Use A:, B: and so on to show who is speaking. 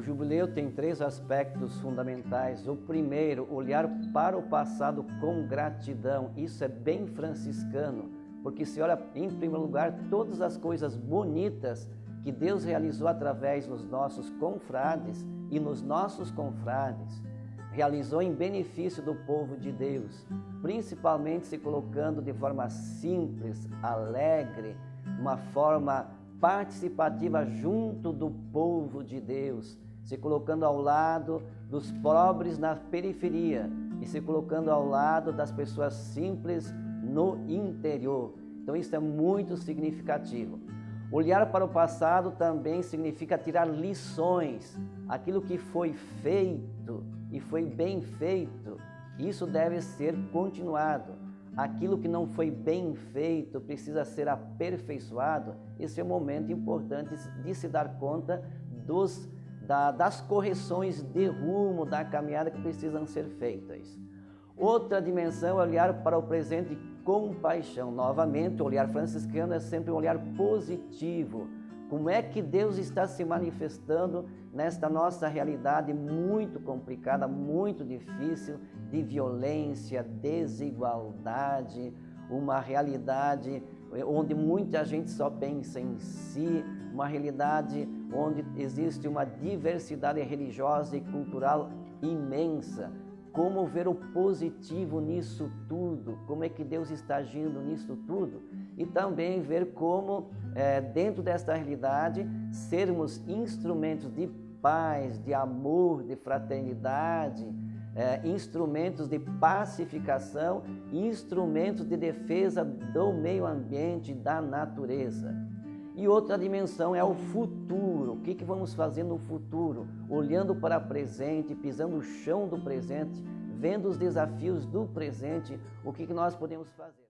A: jubileu tem três aspectos fundamentais. O primeiro, olhar para o passado com gratidão. Isso é bem franciscano, porque se olha, em primeiro lugar, todas as coisas bonitas que Deus realizou através dos nossos confrades e nos nossos confrades, realizou em benefício do povo de Deus, principalmente se colocando de forma simples, alegre, uma forma participativa junto do povo de Deus, se colocando ao lado dos pobres na periferia e se colocando ao lado das pessoas simples no interior. Então isso é muito significativo. Olhar para o passado também significa tirar lições. Aquilo que foi feito e foi bem feito, isso deve ser continuado. Aquilo que não foi bem feito precisa ser aperfeiçoado. Esse é o momento importante de se dar conta dos, da, das correções de rumo da caminhada que precisam ser feitas. Outra dimensão é olhar para o presente com paixão. Novamente, o olhar franciscano é sempre um olhar positivo. Como é que Deus está se manifestando nesta nossa realidade muito complicada, muito difícil, de violência, desigualdade, uma realidade onde muita gente só pensa em si, uma realidade onde existe uma diversidade religiosa e cultural imensa, como ver o positivo nisso tudo, como é que Deus está agindo nisso tudo e também ver como, é, dentro desta realidade, sermos instrumentos de paz, de amor, de fraternidade, é, instrumentos de pacificação, instrumentos de defesa do meio ambiente, da natureza. E outra dimensão é o futuro. O que, que vamos fazer no futuro? Olhando para o presente, pisando o chão do presente, vendo os desafios do presente, o que, que nós podemos fazer?